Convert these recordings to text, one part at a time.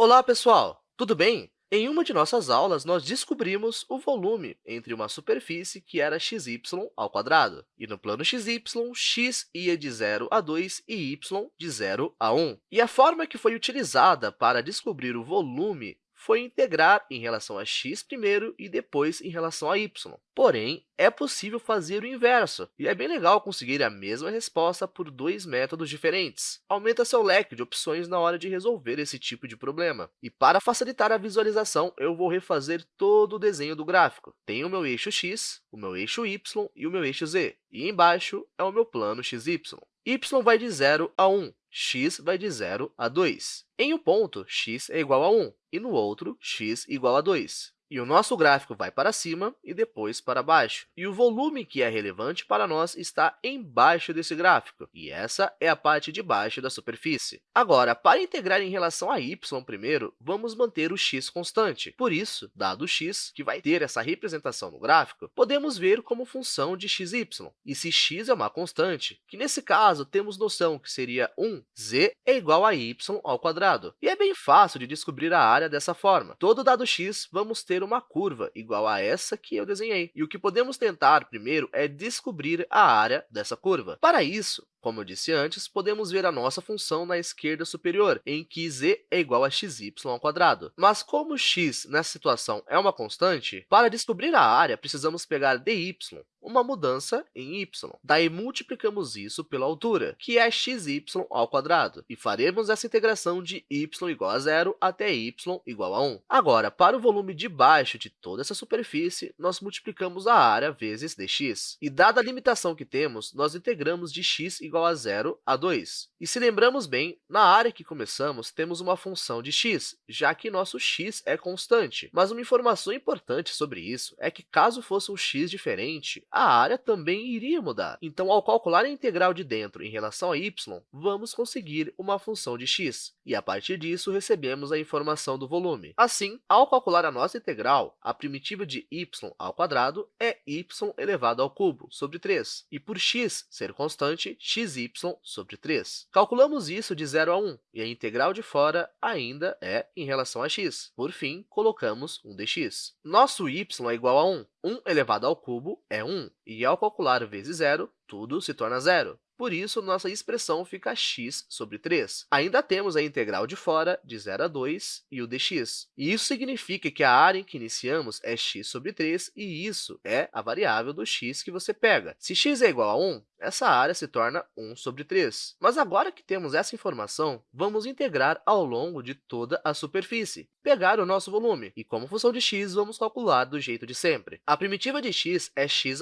Olá, pessoal! Tudo bem? Em uma de nossas aulas, nós descobrimos o volume entre uma superfície que era xy ao quadrado. E no plano xy, x ia de 0 a 2 e y de 0 a 1. E a forma que foi utilizada para descobrir o volume foi integrar em relação a x primeiro e depois em relação a y. Porém, é possível fazer o inverso, e é bem legal conseguir a mesma resposta por dois métodos diferentes. Aumenta seu leque de opções na hora de resolver esse tipo de problema. E para facilitar a visualização, eu vou refazer todo o desenho do gráfico. Tenho o meu eixo x, o meu eixo y e o meu eixo z. E embaixo é o meu plano xy. Y vai de 0 a 1, x vai de 0 a 2. Em um ponto, x é igual a 1, e no outro, x igual a 2. E o nosso gráfico vai para cima e depois para baixo. E o volume que é relevante para nós está embaixo desse gráfico, e essa é a parte de baixo da superfície. Agora, para integrar em relação a y primeiro, vamos manter o x constante. Por isso, dado x, que vai ter essa representação no gráfico, podemos ver como função de xy. E se x é uma constante, que nesse caso temos noção que seria 1, z é igual a y ao quadrado. E é bem fácil de descobrir a área dessa forma. Todo dado x, vamos ter uma curva igual a essa que eu desenhei. E o que podemos tentar primeiro é descobrir a área dessa curva. Para isso, como eu disse antes, podemos ver a nossa função na esquerda superior, em que z é igual a xy ao quadrado. Mas como x, nessa situação, é uma constante, para descobrir a área, precisamos pegar dy, uma mudança em y. Daí, multiplicamos isso pela altura, que é xy ao quadrado, e faremos essa integração de y igual a zero até y igual a 1. Agora, para o volume de baixo de toda essa superfície, nós multiplicamos a área vezes dx. E, dada a limitação que temos, nós integramos de x igual a 0 a 2. E se lembramos bem, na área que começamos, temos uma função de x, já que nosso x é constante. Mas uma informação importante sobre isso é que, caso fosse um x diferente, a área também iria mudar. Então, ao calcular a integral de dentro em relação a y, vamos conseguir uma função de x, e a partir disso recebemos a informação do volume. Assim, ao calcular a nossa integral, a primitiva de y ao quadrado é y elevado ao cubo sobre 3, e por x ser constante, x xy sobre 3. Calculamos isso de 0 a 1, e a integral de fora ainda é em relação a x. Por fim, colocamos 1 dx. Nosso y é igual a 1. 1 elevado ao cubo é 1, e ao calcular vezes zero, tudo se torna zero. Por isso, nossa expressão fica x sobre 3. Ainda temos a integral de fora, de 0 a 2, e o dx. Isso significa que a área em que iniciamos é x sobre 3, e isso é a variável do x que você pega. Se x é igual a 1, essa área se torna 1 sobre 3. Mas agora que temos essa informação, vamos integrar ao longo de toda a superfície, pegar o nosso volume, e como função de x, vamos calcular do jeito de sempre. A primitiva de x é x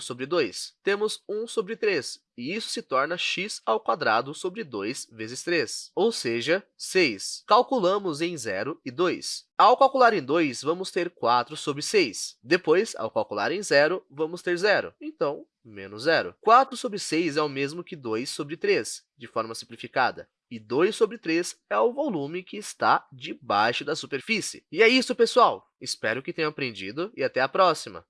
sobre 2. Temos 1 sobre 3, e isso se torna x sobre 2 vezes 3, ou seja, 6. Calculamos em 0 e 2. Ao calcular em 2, vamos ter 4 sobre 6. Depois, ao calcular em 0, vamos ter 0. Então, menos zero. 4 sobre 6 é o mesmo que 2 sobre 3, de forma simplificada. E 2 sobre 3 é o volume que está debaixo da superfície. E é isso, pessoal! Espero que tenham aprendido e até a próxima!